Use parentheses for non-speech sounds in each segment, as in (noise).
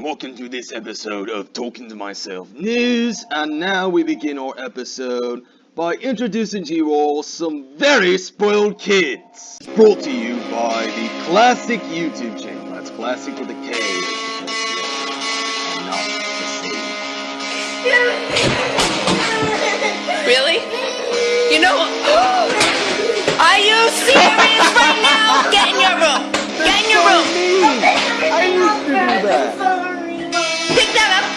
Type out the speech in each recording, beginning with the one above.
Welcome to this episode of Talking to Myself News, and now we begin our episode by introducing to you all some very spoiled kids. Brought to you by the Classic YouTube channel. That's Classic with a K. Really? You know, are you serious right now? Get in your room. Get in your room. I used to do that. Pick that up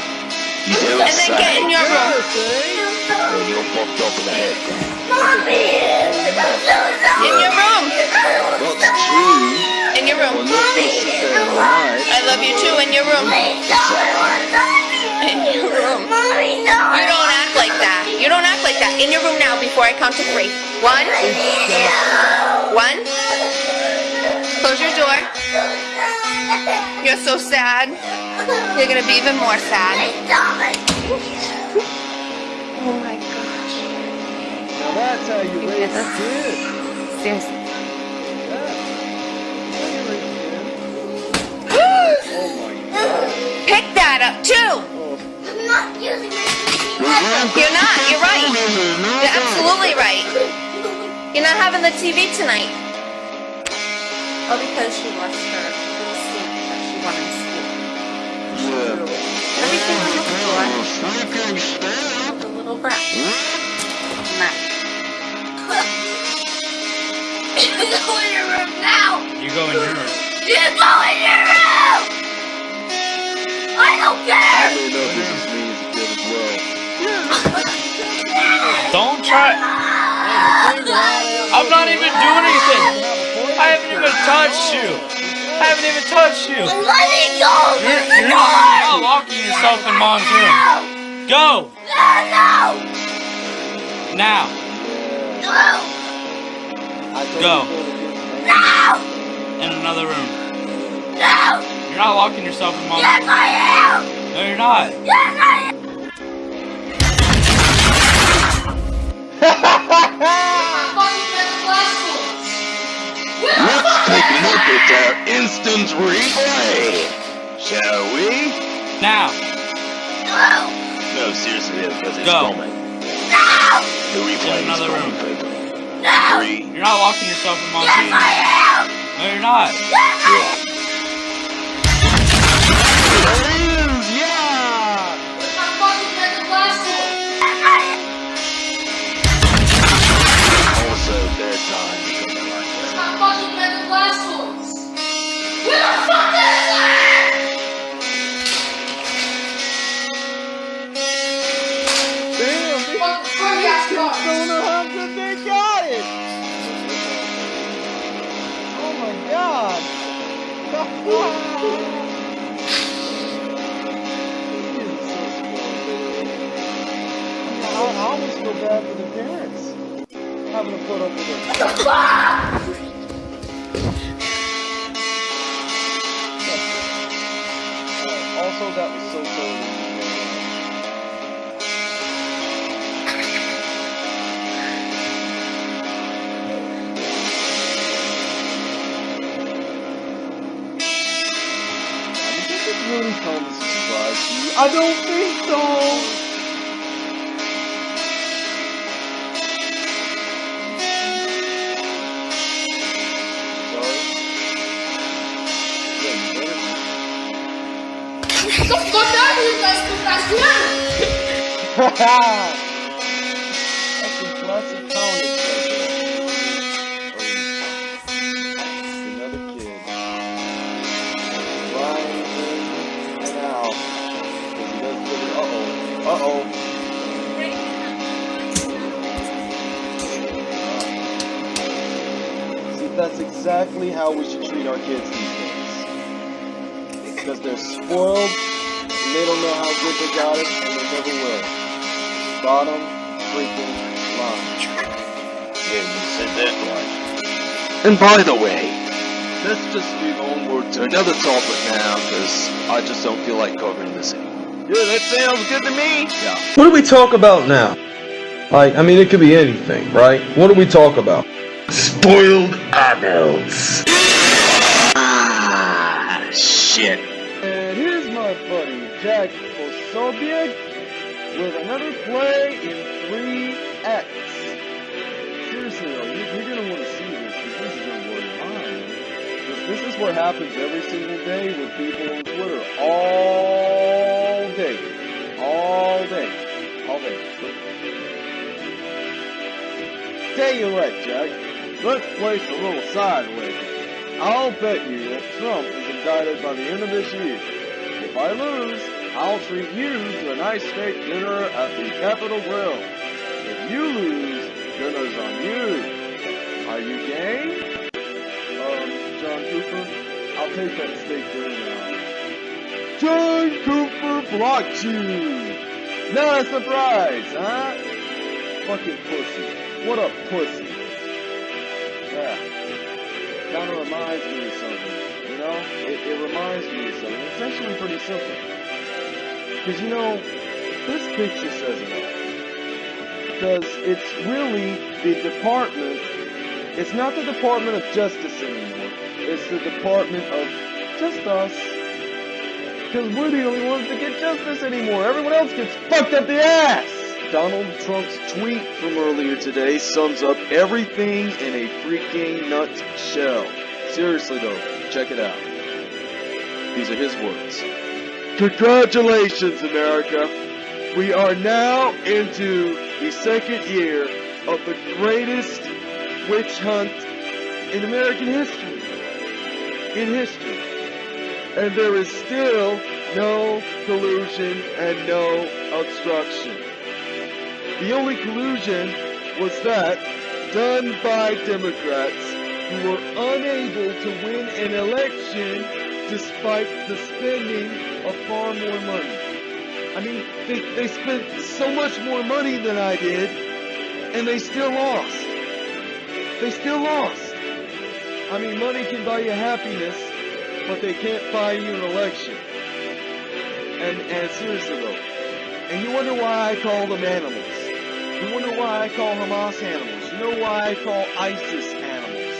and then get in your room. You're fucked up in the head. In your room. In your room. Well, not supposed to say alright. I love you too. In your room. In your room. You don't act like that. You don't act like that. In your room now before I count to three. One. One. Close your door. You're so sad. You're gonna be even more sad. Oh my gosh. Now that's how you raise a kid. Seriously. (gasps) Oh my god. Pick that up too. You're not. You're right. You're absolutely right. You're not having the TV tonight. Oh, because she lost her sleep that she wanted to sleep. Yeah. Everything on the floor. Oh, the little brat. Nah. You go in your room. You go in your room. I don't know this is me as a kid well. I'm not even doing anything. I haven't even touched you. I haven't even touched you. You're, you're not locking yourself in mom's room. Go now. I told Go. go to In another room. You're not locking yourself in mom's room. No, you're not. Let's take a look at our instant replay, shall we? Now. No, No, seriously, because it's Go. coming. The replay In another room. people. Three, You're not locking yourself in mom's room. No, you're not. There it is, Did the Looney Tunes surprise you? I don't think so. Sorry. Yeah, you better- that's exactly how we should treat our kids these days. Because they're spoiled, and they don't know how good they got it, and they never will. Bottom freaking line. Yeah, you said that right. And by the way, let's just move onward to another topic now, because I just don't feel like covering this anymore. Yeah, that sounds good to me. Yeah. What do we talk about now? Like, I mean, it could be anything, right? What do we talk about? Spoiled adults. Ah, shit. And here's my buddy, Jack Posobiec, with another play in 3X. Seriously though, you're, you're gonna want to see this, because this is gonna blow your this is what happens every single day with people on Twitter. All day. All day. All day. Tell you what, Jack. Let's place a little sideways. I'll bet you that Trump is indicted by the end of this year. If I lose, I'll treat you to a nice steak dinner at the Capital Grille. If you lose, dinner's on you. Are you game? Um, John Cooper, I'll take that steak dinner now. John Cooper blocked you! Not a surprise, huh? Fucking pussy. What a pussy. Kind of reminds me of something. You know? It, it reminds me of something. It's actually pretty simple. Because, you know, this picture says it all. Because it's really the department, it's not the Department of Justice anymore. It's the Department of just us. Because we're the only ones that get justice anymore. Everyone else gets fucked up the ass. Donald Trump's tweet from earlier today sums up everything in a freaking nutshell. Seriously though, check it out. These are his words. Congratulations, America. We are now into the second year of the greatest witch hunt in American history. In history. And there is still no collusion and no obstruction. The only collusion was that done by Democrats who were unable to win an election despite the spending of far more money. I mean, they, they spent so much more money than I did, and they still lost. They still lost. I mean, money can buy you happiness, but they can't buy you an election. And, and seriously though, and you wonder why I call them animals. You wonder why I call Hamas animals. You know why I call ISIS animals.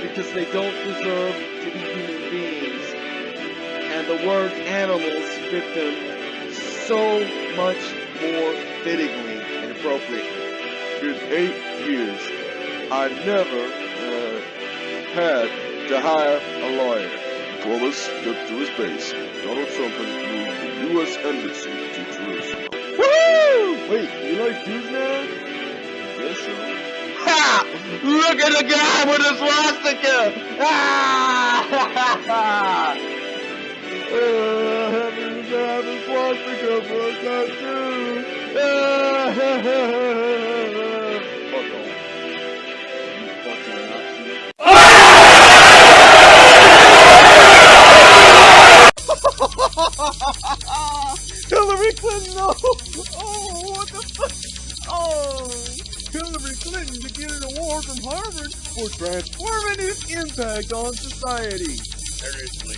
Because they don't deserve to be human beings. And the word animals fit them so much more fittingly and appropriately. In eight years, I never uh, had to hire a lawyer. Columbus stepped to his base. Donald Trump has moved the U.S. Embassy to Jerusalem. Wait, you like Jews now? Yes, sir. Ha! Look at the guy with the swastika! Ah! Ha ha ha! Uh, heaven to have a swastika for a cartoon! Ah, ha, (laughs) ha, ha, Fuck off. You fucking Nazi. Hillary Clinton, no! From Harvard for transformative impact on society. Seriously,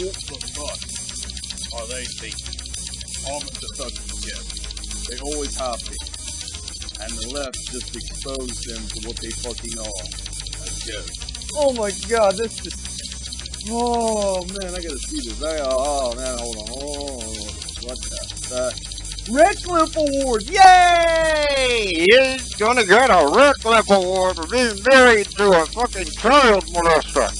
what the fuck are they thinking? Almost a fucking tip. They always have been. And the left just exposed them to what they fucking are. Oh my god, this just. Oh man, I gotta see this. I, oh man, hold on. Oh, what the fuck? Radcliffe Award! Yay! He's gonna get a Radcliffe Award for being married to a fucking child molester.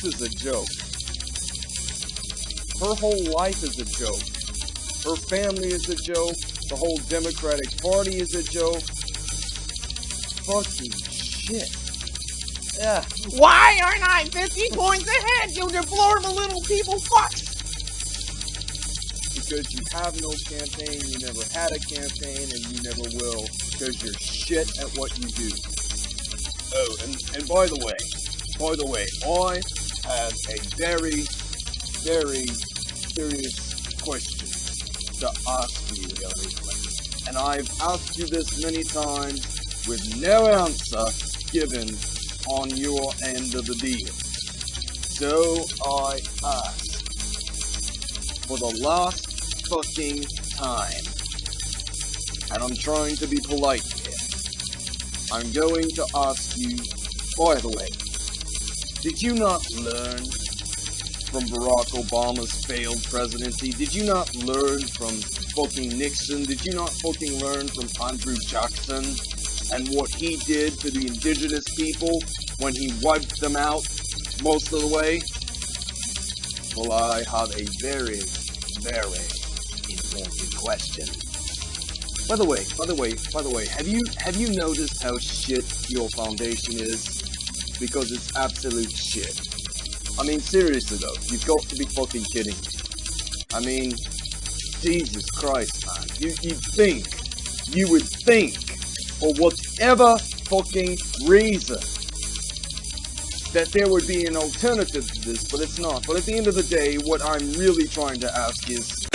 This is a joke. Her whole life is a joke. Her family is a joke. The whole Democratic Party is a joke. fucking shit. Yeah. Why aren't I 50 points ahead, you deplorable little people fucks? Because you have no campaign, you never had a campaign, and you never will. Because you're shit at what you do. Oh, and, and by the way, by the way, I have a very, very serious question to ask you. And I've asked you this many times with no answer given on your end of the deal. So I ask, for the last fucking time, and I'm trying to be polite here, I'm going to ask you, by the way, did you not learn from Barack Obama's failed presidency? Did you not learn from fucking Nixon? Did you not fucking learn from Andrew Jackson and what he did to the indigenous people when he wiped them out most of the way? Well, I have a very, very important question. By the way, by the way, by the way, have you have you noticed how shit your foundation is? Because it's absolute shit. I mean, seriously though, you've got to be fucking kidding me. I mean, Jesus Christ, man. You you think, you would think, for whatever fucking reason, that there would be an alternative to this, but it's not. But at the end of the day, what I'm really trying to ask is,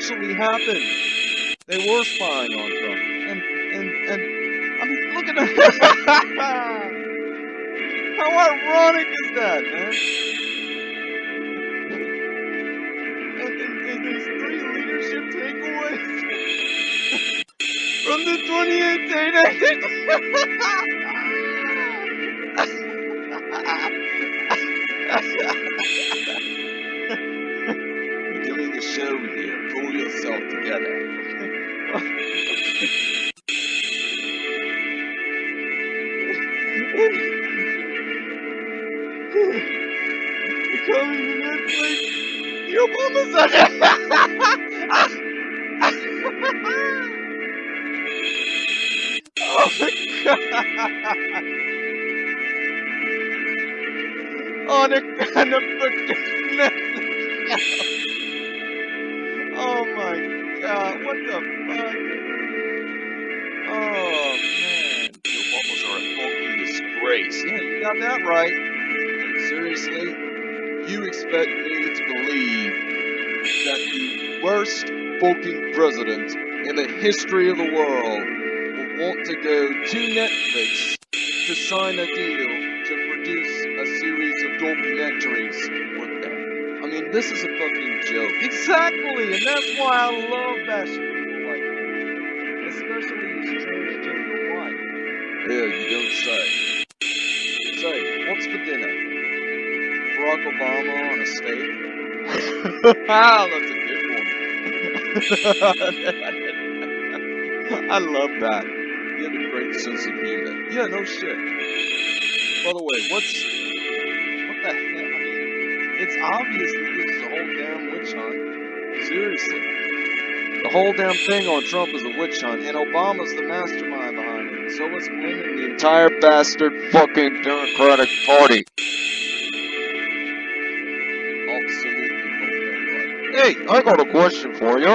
actually happened. They were spying on Trump. And, and, and, I mean, look at that. (laughs) How ironic is that, man? And, and, and there's three leadership takeaways (laughs) from the 2018 We're doing a show yourself together. Coming to Netflix. The Obama's on Oh my god. On a, on a my god, uh, what the fuck? Oh man. The Obamas are a fucking disgrace. Yeah, you got that right. Seriously? You expect me to believe that the worst fucking president in the history of the world will want to go to Netflix to sign a deal to produce a series of documentaries with them. I mean, this is a fucking joke. Exactly, and that's why I love bashing people like that. Especially his transgender wife. Yeah, you don't say. Say, what's for dinner? Barack Obama on a steak? wow, (laughs) ah, that's a good one. (laughs) I love that. You have a great sense of humor. Yeah, no shit. By the way, what's what the hell? I mean, it's obvious witch hunt. Seriously. The whole damn thing on Trump is a witch hunt, and Obama's the mastermind behind it. So is Clinton, the entire bastard fucking Democratic Party. Hey, I got a question for you.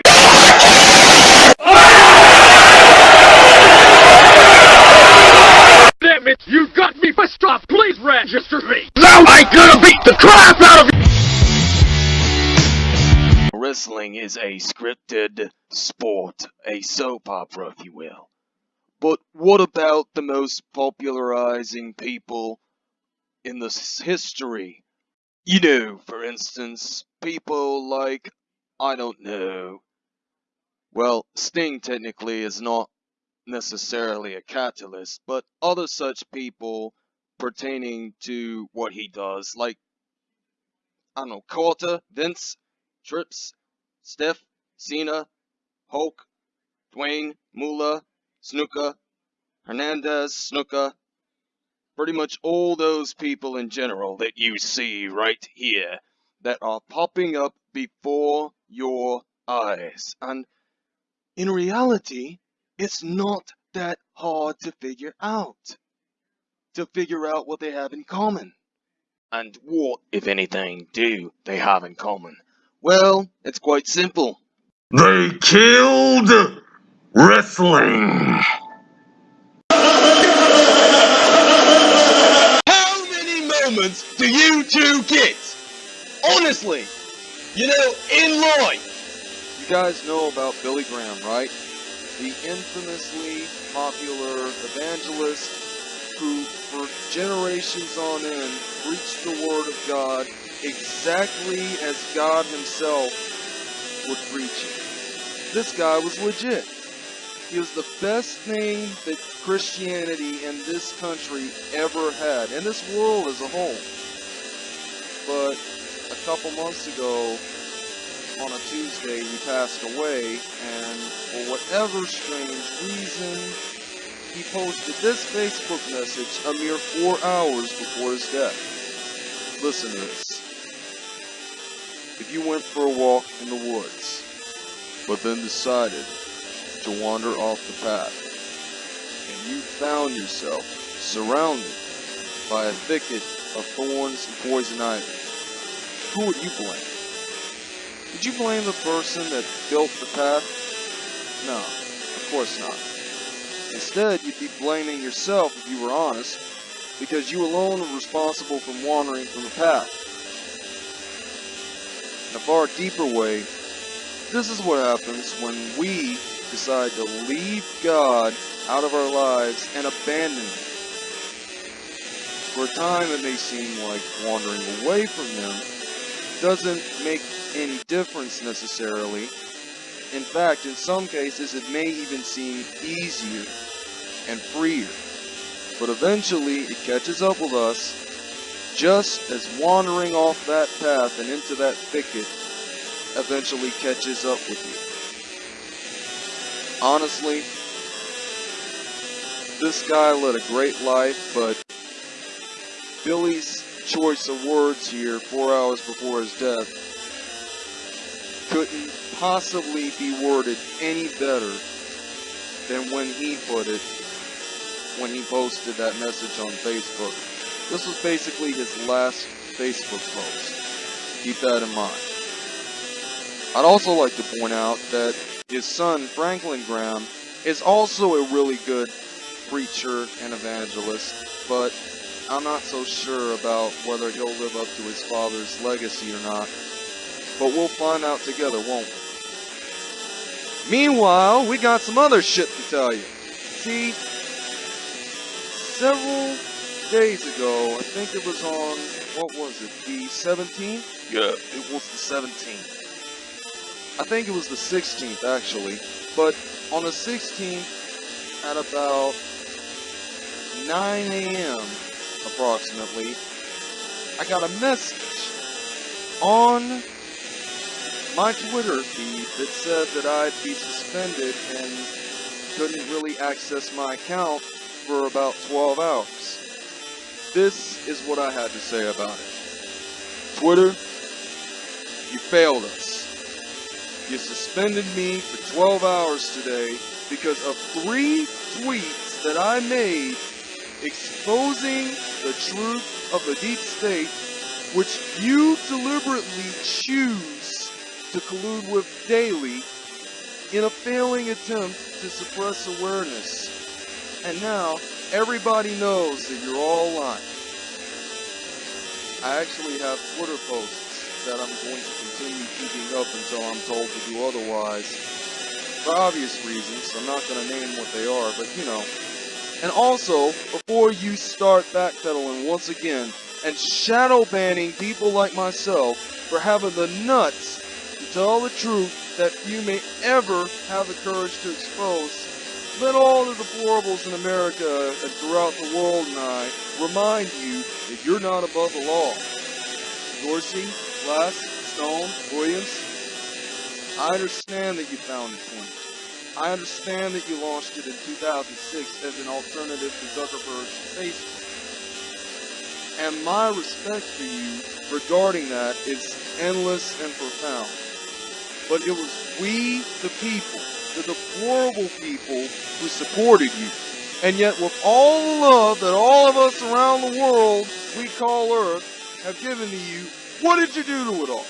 Damn it! You got me pissed off! Please register me! Wrestling is a scripted sport, a soap opera, if you will. But what about the most popularizing people in the s- history? You know, for instance, people like, I don't know, Well, Sting technically is not necessarily a catalyst, but other such people pertaining to what he does, like, I don't know, Carter, Vince, Trips, Steph, Cena, Hulk, Dwayne, Moolah, Snuka, Hernandez, Snuka, pretty much all those people in general that you see right here that are popping up before your eyes. And in reality, it's not that hard to figure out. To figure out what they have in common. And what, if anything, do they have in common? Well, it's quite simple. They killed wrestling. How many moments do you two get? Honestly, you know, in life. You guys know about Billy Graham, right? The infamously popular evangelist who, for generations on end, preached the Word of God exactly as God Himself would preach. This guy was legit. He was the best thing that Christianity in this country ever had, and this world as a whole. But a couple months ago, on a Tuesday, he passed away, and for whatever strange reason, he posted this Facebook message a mere four hours before his death. Listen to this. If you went for a walk in the woods, but then decided to wander off the path, and you found yourself surrounded by a thicket of thorns and poison ivy, who would you blame? Would you blame the person that built the path? No, of course not. Instead, you'd be blaming yourself if you were honest, because you alone were responsible for wandering from the path. In a far deeper way, this is what happens when we decide to leave God out of our lives and abandon Him. For a time, it may seem like wandering away from Him doesn't make any difference necessarily. In fact, in some cases, it may even seem easier and freer. But eventually, it catches up with us just as wandering off that path and into that thicket eventually catches up with you. Honestly, this guy led a great life, but Billy's choice of words here, four hours before his death, couldn't possibly be worded any better than when he put it when he posted that message on Facebook. This was basically his last Facebook post. Keep that in mind. I'd also like to point out that his son, Franklin Graham, is also a really good preacher and evangelist, but I'm not so sure about whether he'll live up to his father's legacy or not. But we'll find out together, won't we? Meanwhile, we got some other shit to tell you. See, several days ago, I think it was on, what was it, the 17th? Yeah, it was the 17th. I think it was the 16th, actually. But on the 16th, at about 9 a.m., approximately, I got a message on my Twitter feed that said that I'd be suspended and couldn't really access my account for about 12 hours. This is what I had to say about it. Twitter, you failed us. You suspended me for 12 hours today because of three tweets that I made exposing the truth of the deep state, which you deliberately choose to collude with daily in a failing attempt to suppress awareness. And now, everybody knows that you're all lying. I actually have Twitter posts that I'm going to continue keeping up until I'm told to do otherwise. For obvious reasons, I'm not going to name what they are, but you know. And also, before you start backpedaling once again and shadow banning people like myself for having the nuts to tell the truth that few may ever have the courage to expose. Let all the deplorables in America and throughout the world and I remind you that you're not above the law. Dorsey, Glass, Stone, Williams, I understand that you founded Twitter. I understand that you launched it in 2006 as an alternative to Zuckerberg's Facebook. And my respect for you regarding that is endless and profound. But it was we, the people, the deplorable people, who supported you. And yet, with all the love that all of us around the world we call Earth have given to you, what did you do to it all?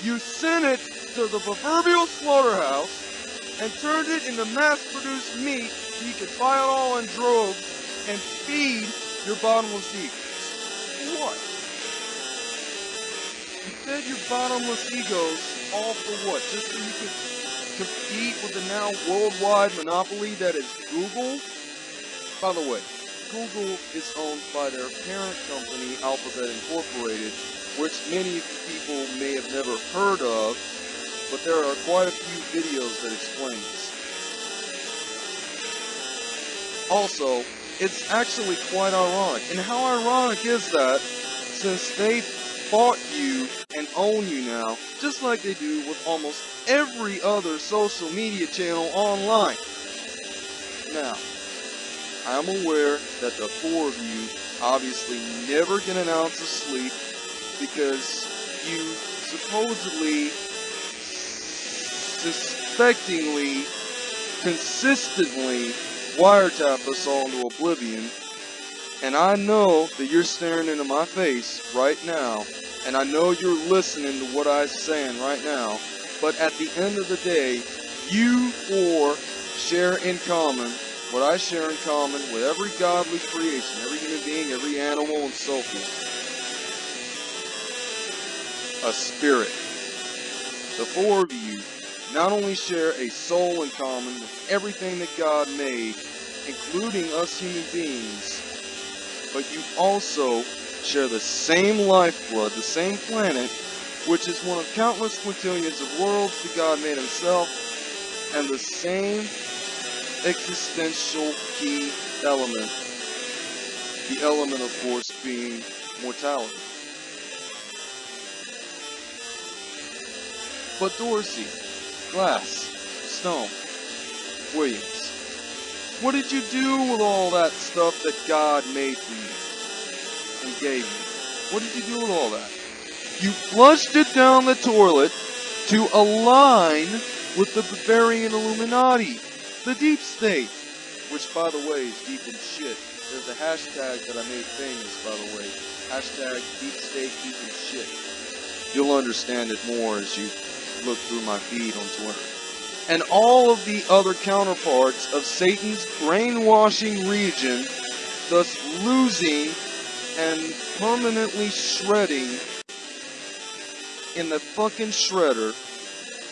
You sent it to the proverbial slaughterhouse and turned it into mass-produced meat so you could buy it all in droves and feed your bottomless egos. What? You fed your bottomless egos all for what? Just so you could compete with the now worldwide monopoly that is Google? By the way, Google is owned by their parent company, Alphabet Incorporated, which many people may have never heard of, but there are quite a few videos that explain this. Also, it's actually quite ironic. And how ironic is that since they bought you and own you now, just like they do with almost every other social media channel online. Now, I'm aware that the four of you obviously never get an ounce of sleep because you supposedly, suspectingly, consistently wiretap us all into oblivion. And I know that you're staring into my face right now, and I know you're listening to what I'm saying right now, but at the end of the day, you four share in common what I share in common with every godly creation, every human being, every animal, and so forth. A spirit. The four of you not only share a soul in common with everything that God made, including us human beings, but you also share the same lifeblood, the same planet, which is one of countless quintillions of worlds that God made himself, and the same existential key element, the element of course being mortality. But Dorsey, Glass, Stone, Williams, what did you do with all that stuff that God made for you and gave you? What did you do with all that? You flushed it down the toilet to align with the Bavarian Illuminati, the deep state, which by the way is deep in shit. There's a hashtag that I made famous, by the way. Hashtag deep state deep in shit. You'll understand it more as you look through my feed on Twitter. And all of the other counterparts of Satan's brainwashing region, thus losing and permanently shredding in the fucking shredder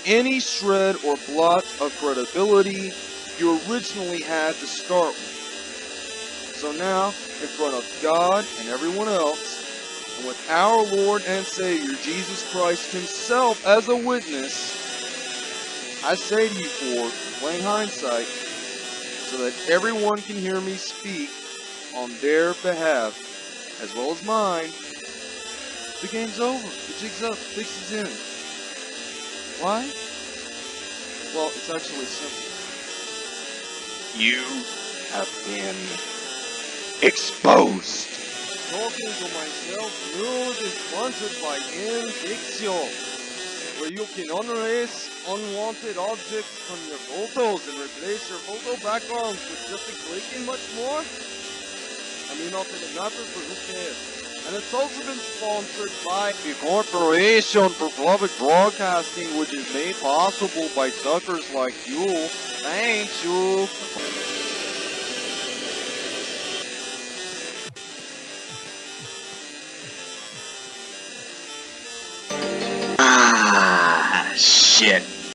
any shred or blot of credibility you originally had to start with. So now, in front of God and everyone else, and with our Lord and Savior Jesus Christ Himself as a witness, I say to you for plain hindsight, so that everyone can hear me speak on their behalf, as well as mine, the game's over. The jig's up. Fix is in. Why? Well, it's actually simple. You have been exposed. Talking to myself news is sponsored by Indixio, where you can unerase unwanted objects from your photos and replace your photo backgrounds with just a click and much more. I mean, not that it matters, but who cares? And it's also been sponsored by the Corporation for Public Broadcasting, which is made possible by suckers like you. Thanks, you. Ah, shit.